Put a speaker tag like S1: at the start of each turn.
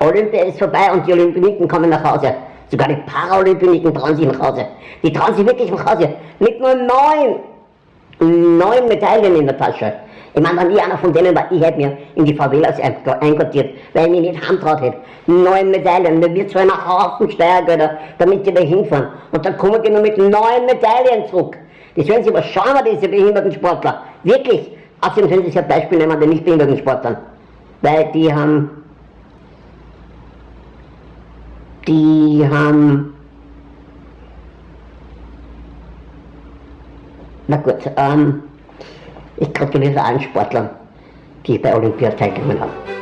S1: Olympia ist vorbei und die Olympioniken kommen nach Hause. Sogar die Paralympioniken trauen sich nach Hause. Die trauen sich wirklich nach Hause. Mit nur neun, neun Medaillen in der Tasche. Ich meine, wenn ich einer von denen war, ich hätte mir in die Favelas einquartiert, weil ich mich nicht handtraut hätte. Neun Medaillen, da wird so ein Haufen Steuergelder, damit die da hinfahren. Und dann kommen die nur mit neun Medaillen zurück. Das werden sie aber schauen, diese behinderten Sportler. Wirklich. Außerdem können sie sich ein Beispiel nehmen an den nicht behinderten Sportlern. Weil die haben die haben, na gut, ähm, ich gratuliere allen Sportlern, die bei Olympia teilgenommen haben.